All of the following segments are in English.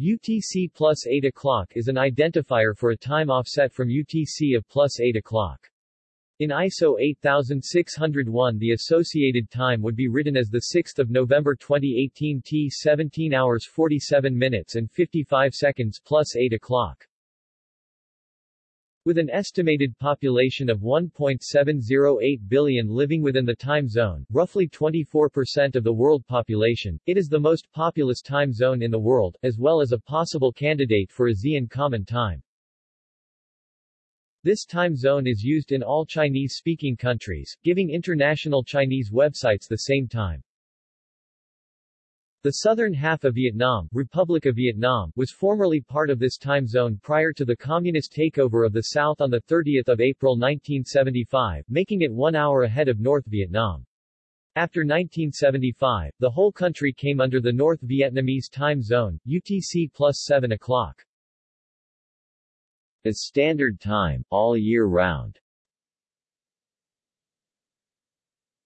UTC plus 8 o'clock is an identifier for a time offset from UTC of plus 8 o'clock. In ISO 8601 the associated time would be written as 6 November 2018 T 17 hours 47 minutes and 55 seconds plus 8 o'clock. With an estimated population of 1.708 billion living within the time zone, roughly 24% of the world population, it is the most populous time zone in the world, as well as a possible candidate for ASEAN Common Time. This time zone is used in all Chinese-speaking countries, giving international Chinese websites the same time. The southern half of Vietnam, Republic of Vietnam, was formerly part of this time zone prior to the communist takeover of the south on 30 April 1975, making it one hour ahead of North Vietnam. After 1975, the whole country came under the North Vietnamese time zone, UTC plus 7 o'clock. As standard time, all year round.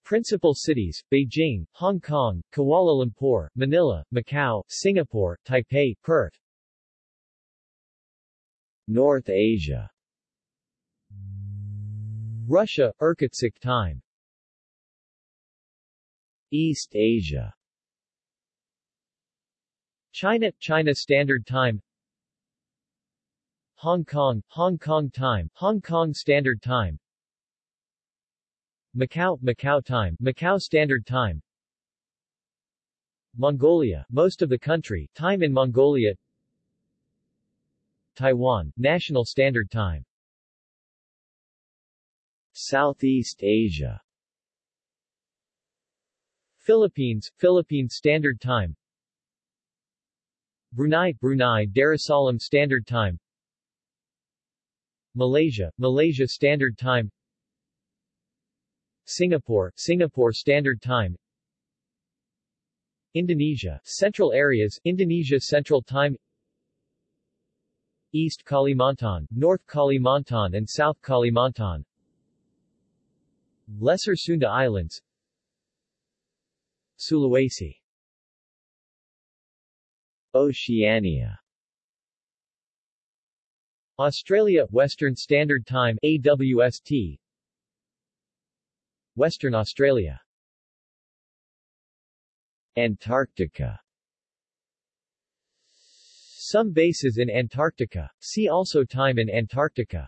Principal cities, Beijing, Hong Kong, Kuala Lumpur, Manila, Macau, Singapore, Taipei, Perth. North Asia Russia, Irkutsk time. East Asia China, China Standard Time Hong Kong, Hong Kong Time, Hong Kong Standard Time Macau, Macau Time, Macau Standard Time. Mongolia, most of the country, time in Mongolia. Taiwan, National Standard Time. Southeast Asia. Philippines, Philippine Standard Time. Brunei, Brunei Darussalam Standard Time. Malaysia, Malaysia Standard Time Singapore, Singapore Standard Time. Indonesia, Central Areas, Indonesia Central Time. East Kalimantan, North Kalimantan and South Kalimantan. Lesser Sunda Islands. Sulawesi. Oceania. Australia Western Standard Time AWST Western Australia Antarctica Some bases in Antarctica. See also Time in Antarctica.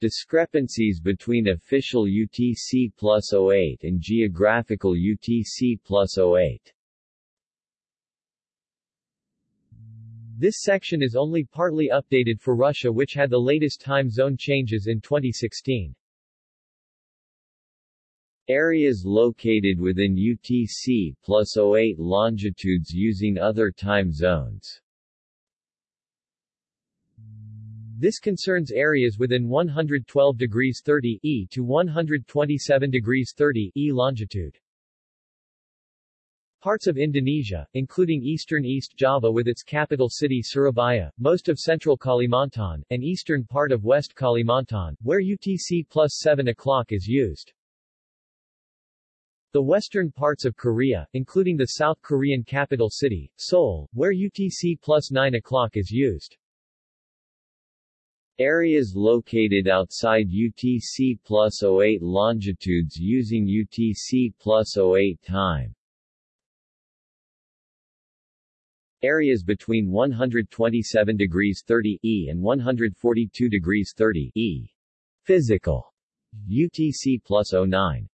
Discrepancies between official UTC plus 08 and geographical UTC plus 08 This section is only partly updated for Russia which had the latest time zone changes in 2016. Areas located within UTC plus 08 longitudes using other time zones. This concerns areas within 112 degrees 30 E to 127 degrees 30 E longitude. Parts of Indonesia, including eastern East Java with its capital city Surabaya, most of central Kalimantan, and eastern part of West Kalimantan, where UTC plus 7 o'clock is used. The western parts of Korea, including the South Korean capital city, Seoul, where UTC plus 9 o'clock is used. Areas located outside UTC plus 08 longitudes using UTC plus 08 time. Areas between 127 degrees 30 E and 142 degrees 30 E. Physical. UTC plus 09.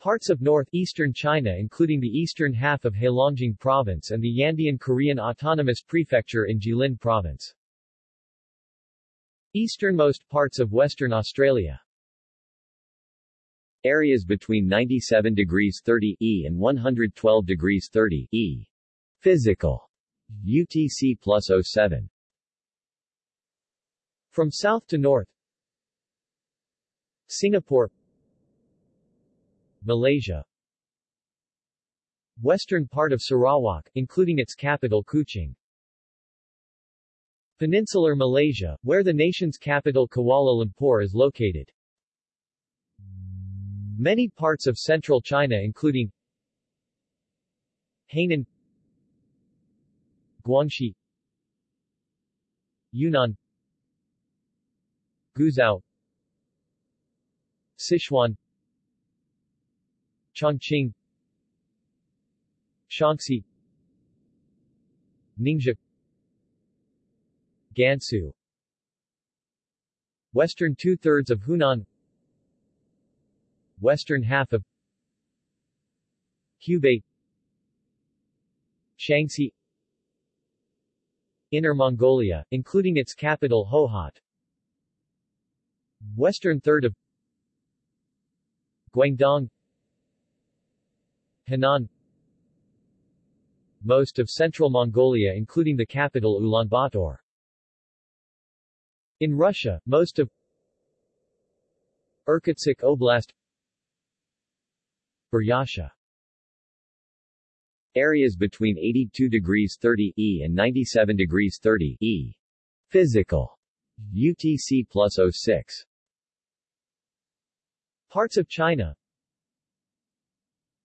Parts of northeastern China including the eastern half of Heilongjiang Province and the Yanbian Korean Autonomous Prefecture in Jilin Province. Easternmost parts of Western Australia. Areas between 97 degrees 30 E and 112 degrees 30 E. Physical. UTC plus 07. From south to north Singapore Malaysia Western part of Sarawak, including its capital Kuching. Peninsular Malaysia, where the nation's capital Kuala Lumpur is located. Many parts of central China including Hainan Guangxi Yunnan Guizhou Sichuan Chongqing Shaanxi Ningxia Gansu Western two-thirds of Hunan Western half of Hubei Shaanxi Inner Mongolia, including its capital Hohhot Western third of Guangdong Henan Most of central Mongolia including the capital Ulaanbaatar in Russia, most of Irkutsk Oblast Buryatia Areas between 82 degrees 30 E and 97 degrees 30 E. Physical. UTC plus 06. Parts of China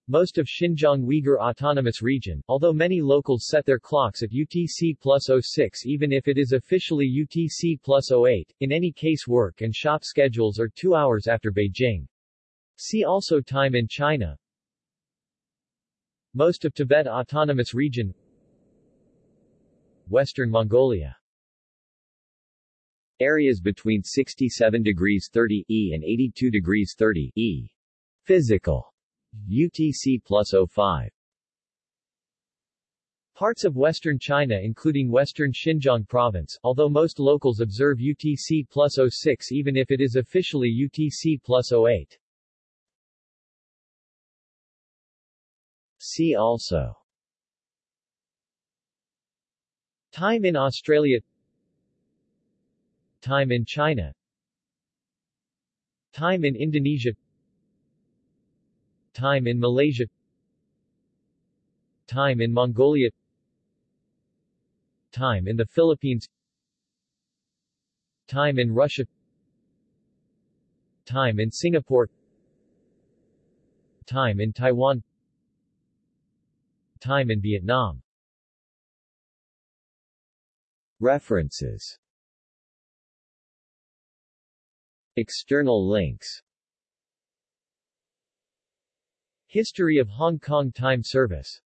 most of Xinjiang Uyghur Autonomous Region, although many locals set their clocks at UTC plus 06 even if it is officially UTC plus 08, in any case work and shop schedules are two hours after Beijing. See also Time in China Most of Tibet Autonomous Region Western Mongolia Areas between 67 degrees 30 E and 82 degrees 30 E. Physical UTC plus 05 Parts of western China including western Xinjiang province, although most locals observe UTC plus 06 even if it is officially UTC plus 08. See also. Time in Australia. Time in China. Time in Indonesia Time in Malaysia. Time in Mongolia. Time in the Philippines. Time in Russia. Time in Singapore. Time in Taiwan. Time in Vietnam. References. External links History of Hong Kong Time Service